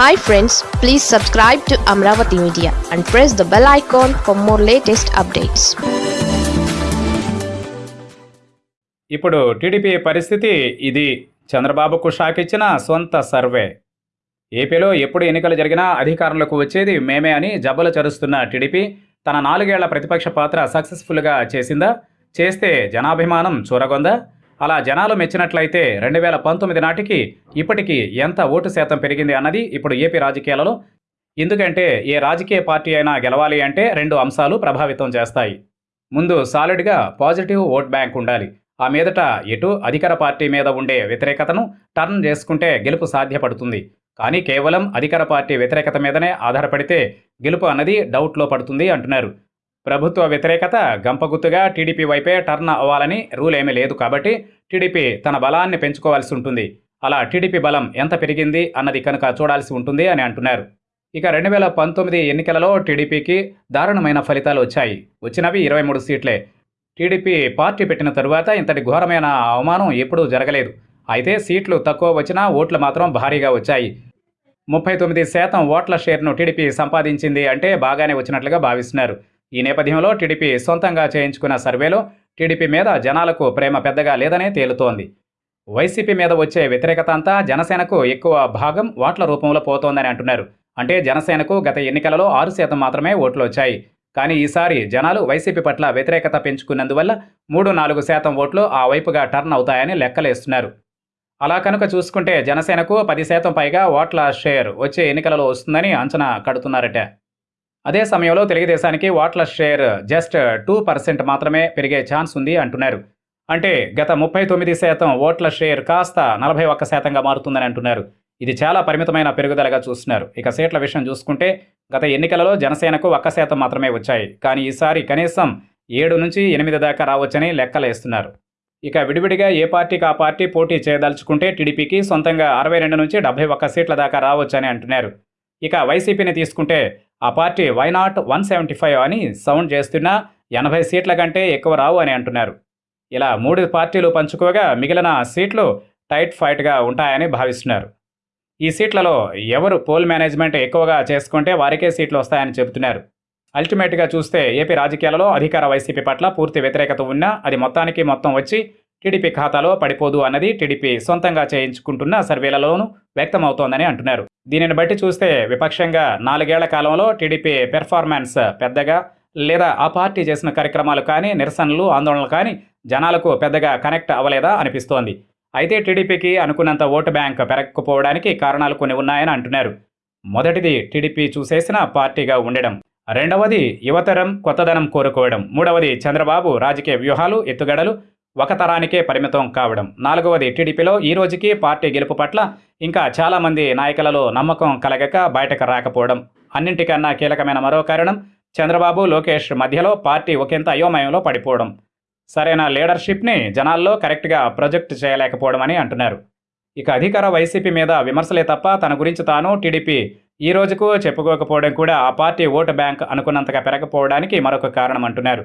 Hi friends please subscribe to Amaravati media and press the bell icon for more latest updates ఇప్పుడు TDP పరిస్థితి ఇది. చంద్రబాబుకు shock ఇచ్చిన సొంత సర్వే. ఏపీలో ఎప్పుడు ఎన్నికలు జరిగినా అధికారంలోకి వచ్చేది మేమే అని జబ్బలు చరుస్తున్న టీడీపీ తన నాలుగేళ్ళ ప్రతిపక్ష పాత్ర సక్సెస్ఫుల్గా చేసిందా? చేస్తే జనాభిమానం చూరగొందా? అలా జనాలు మెచ్చినట్లయితే రెండు వేల పంతొమ్మిది నాటికి ఇప్పటికీ ఎంత ఓటు శాతం పెరిగింది అన్నది ఇప్పుడు ఏపీ రాజకీయాలలో ఎందుకంటే ఏ రాజకీయ పార్టీ అయినా గెలవాలి అంటే రెండు అంశాలు ప్రభావితం చేస్తాయి. ముందు సాలిడ్గా పాజిటివ్ ఓట్ బ్యాంక్ ఉండాలి. ఆ మీదట ఎటు అధికార పార్టీ మీద ఉండే వ్యతిరేకతను టర్న్ చేసుకుంటే గెలుపు సాధ్యపడుతుంది. కానీ కేవలం అధికార పార్టీ వ్యతిరేకత మీదనే ఆధారపడితే గెలుపు అన్నది డౌట్లో పడుతుంది అంటున్నారు. ప్రభుత్వ వ్యతిరేకత గంపగుత్తుగా టీడీపీ వైపే టర్న్ అవ్వాలని రూల్ ఏమీ లేదు కాబట్టి టీడీపీ తన బలాన్ని పెంచుకోవాల్సి ఉంటుంది. అలా టీడీపీ బలం ఎంత పెరిగింది అన్నది కనుక చూడాల్సి ఉంటుంది అని అంటున్నారు. ఇక రెండు వేల పంతొమ్మిది ఎన్నికలలో టీడీపీకి దారుణమైన ఫలితాలు వచ్చాయి. వచ్చినవి ఇరవై మూడు సీట్లే. టీడీపీ పార్టీ పెట్టిన తరువాత ఇంతటి ఘోరమైన అవమానం ఎప్పుడూ జరగలేదు. అయితే సీట్లు తక్కువ వచ్చినా ఓట్లు మాత్రం భారీగా వచ్చాయి. ముప్పై తొమ్మిది శాతం ఓట్ల షేర్ను టీడీపీ సంపాదించింది అంటే బాగానే వచ్చినట్లుగా భావిస్తున్నారు. ఈ నేపథ్యంలో టీడీపీ సొంతంగా చేయించుకున్న సర్వేలో టీడీపీ మీద జనాలకు ప్రేమ పెద్దగా లేదనే తేలుతోంది. వైసీపీ మీద వచ్చే వ్యతిరేకత అంతా జనసేనకు ఎక్కువ భాగం ఓట్ల రూపంలో పోతోందని అంటున్నారు. అంటే జనసేనకు గత ఎన్నికలలో ఆరు శాతం మాత్రమే ఓట్లు వచ్చాయి. కానీ ఈసారి జనాలు వైసీపీ పట్ల వ్యతిరేకత పెంచుకున్నందువల్ల మూడు నాలుగు శాతం ఓట్లు ఆ వైపుగా టర్న్ అవుతాయని లెక్కలేస్తున్నారు. అలా కనుక చూసుకుంటే జనసేనకు పది శాతం పైగా ఓట్ల షేర్ వచ్చే ఎన్నికలలో వస్తుందని అంచనా కడుతున్నారట. అదే సమయంలో తెలుగుదేశానికి ఓట్ల షేర్ జస్ట్ టూ పర్సెంట్ మాత్రమే పెరిగే ఛాన్స్ ఉంది అంటున్నారు. అంటే గత ముప్పై తొమ్మిది శాతం ఓట్ల షేర్ కాస్త నలభై ఒక్క శాతంగా మారుతుందని అంటున్నారు. ఇది చాలా పరిమితమైన పెరుగుదలగా చూస్తున్నారు. ఇక సీట్ల విషయం చూసుకుంటే గత ఎన్నికలలో జనసేనకు ఒక్క శాతం మాత్రమే వచ్చాయి. కానీ ఈసారి కనీసం ఏడు నుంచి ఎనిమిది దాకా రావచ్చని లెక్కలేస్తున్నారు ఇక విడివిడిగా ఏ పార్టీకి ఆ పార్టీ పోటీ చేయదలుచుకుంటే టీడీపీకి సొంతంగా అరవై రెండు నుంచి డెబ్బై ఒక్క సీట్ల దాకా రావచ్చని అంటున్నారు. ఇక వైసీపీని తీసుకుంటే ఆ party why not one seventy five అని సౌండ్ చేస్తున్నా ఎనభై సీట్ల కంటే ఎక్కువ రావు అని అంటున్నారు. ఇలా మూడు పార్టీలు పంచుకోగా మిగిలిన సీట్లు టైట్ ఫైట్గా ఉంటాయని భావిస్తున్నారు. ఈ సీట్లలో ఎవరు పోల్ మేనేజ్మెంట్ ఎక్కువగా చేసుకుంటే వారికే సీట్లు వస్తాయని చెబుతున్నారు. అల్టిమేట్గా చూస్తే ఏపీ రాజకీయాలలో అధికార వైసీపీ పట్ల పూర్తి వ్యతిరేకత ఉన్నా అది మొత్తానికి మొత్తం వచ్చి టీడీపీ ఖాతాలో పడిపోదు అన్నది టీడీపీ సొంతంగా చేయించుకుంటున్న సర్వేలలోనూ వ్యక్తమవుతోందని అంటున్నారు. దీనిని బట్టి చూస్తే విపక్షంగా నాలుగేళ్ళ కాలంలో టీడీపీ పెర్ఫార్మెన్స్ పెద్దగా లేదా ఆ పార్టీ చేసిన కార్యక్రమాలు కానీ నిరసనలు ఆందోళనలు కానీ జనాలకు పెద్దగా కనెక్ట్ అవ్వలేదా అనిపిస్తోంది. అయితే టీడీపీకి అనుకున్నంత ఓటు బ్యాంక్ పెరగకపోవడానికి కారణాలు కొన్ని ఉన్నాయని అంటున్నారు. మొదటిది టీడీపీ చూసేసిన పార్టీగా ఉండడం. రెండవది యువతరం కొత్తదనం కోరుకోవడం. మూడవది చంద్రబాబు రాజకీయ వ్యూహాలు ఎత్తుగడలు ఒక తరానికే పరిమితం కావడం. నాలుగవది టీడీపీలో ఈ రోజుకి పార్టీ గెలుపు పట్ల ఇంకా చాలామంది నాయకులలో నమ్మకం కలగక బయటకు రాకపోవడం. అన్నింటికన్నా కీలకమైన మరో కారణం చంద్రబాబు లోకేష్ మధ్యలో పార్టీ ఒకంత అయోమయంలో పడిపోవడం. సరైన లీడర్షిప్ని జనాల్లో కరెక్ట్గా ప్రొజెక్ట్ చేయలేకపోవడం అని అంటున్నారు. ఇక అధికార వైసీపీ మీద విమర్శలే తప్ప తన గురించి తాను టీడీపీ ఈ రోజుకు చెప్పుకోకపోవడం కూడా ఆ పార్టీ ఓటు బ్యాంక్ అనుకున్నంతగా పెరగకపోవడానికి మరొక కారణం అంటున్నారు.